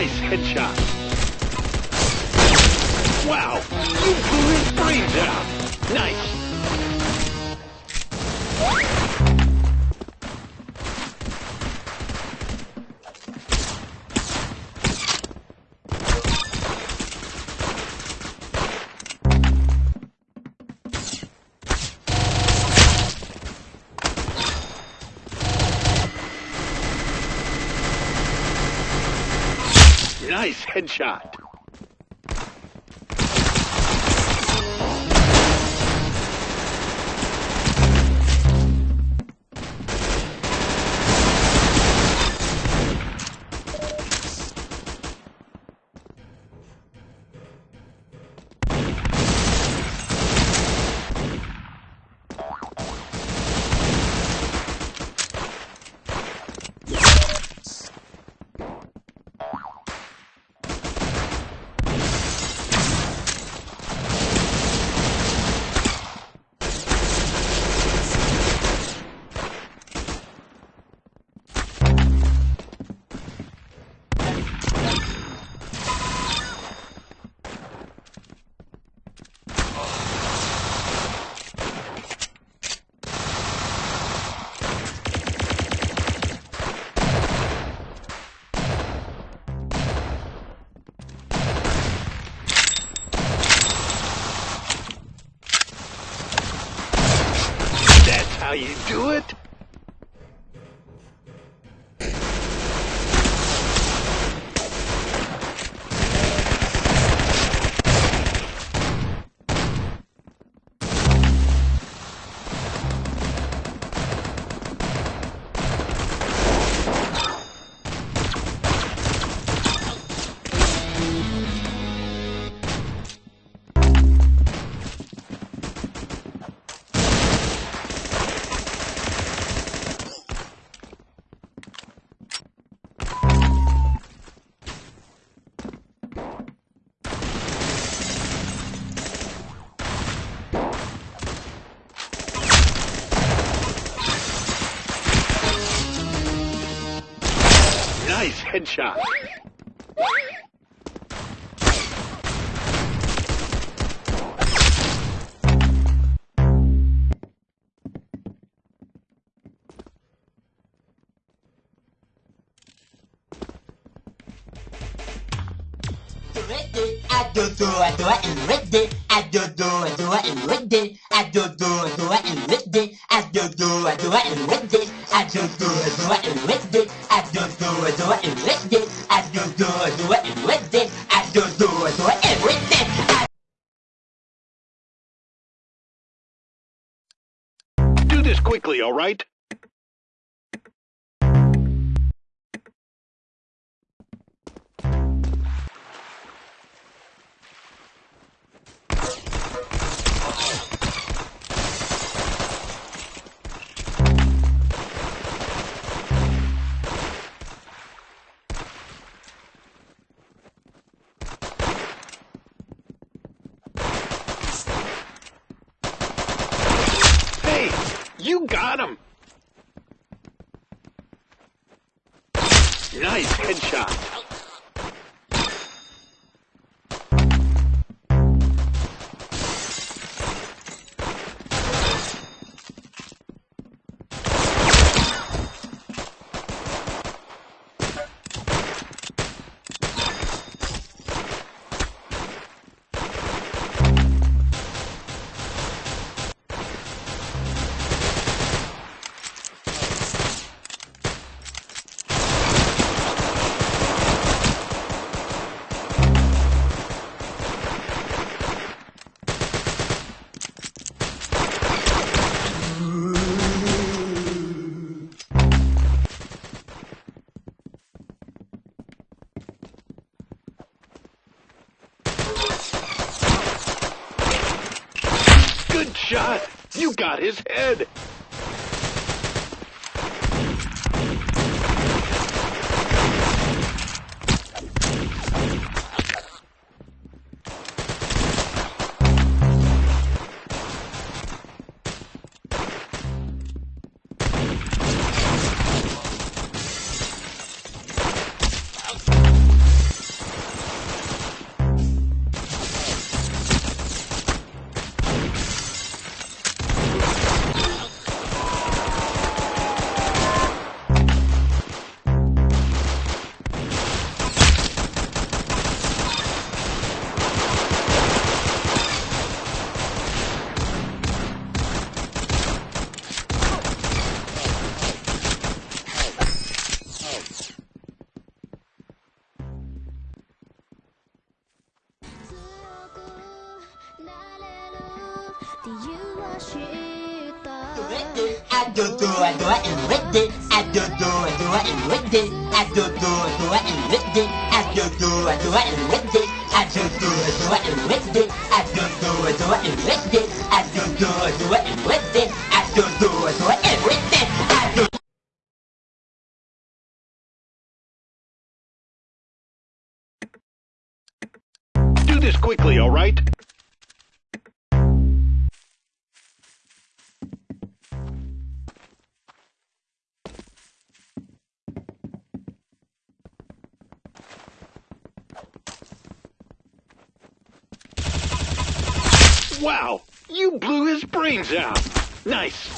Nice headshot. Wow, you blew his brains out. Nice. Nice headshot. How you do it? Nice headshot. I do do I do it and ready. I do do I do it and ready. I do do I do it and ready. I do do I do it and ready. I do do I do it and ready. I do do I what and what did I do do and what did I do do I Do this quickly, all right? You got him. Nice headshot. Good shot. You got his head. I do do I do. I do do I do. I do do I do. I do do I do. I do do I do. I do do I do. I do do I do. I. I do Do this quickly, all right? Wow, you blew his brains out. Nice.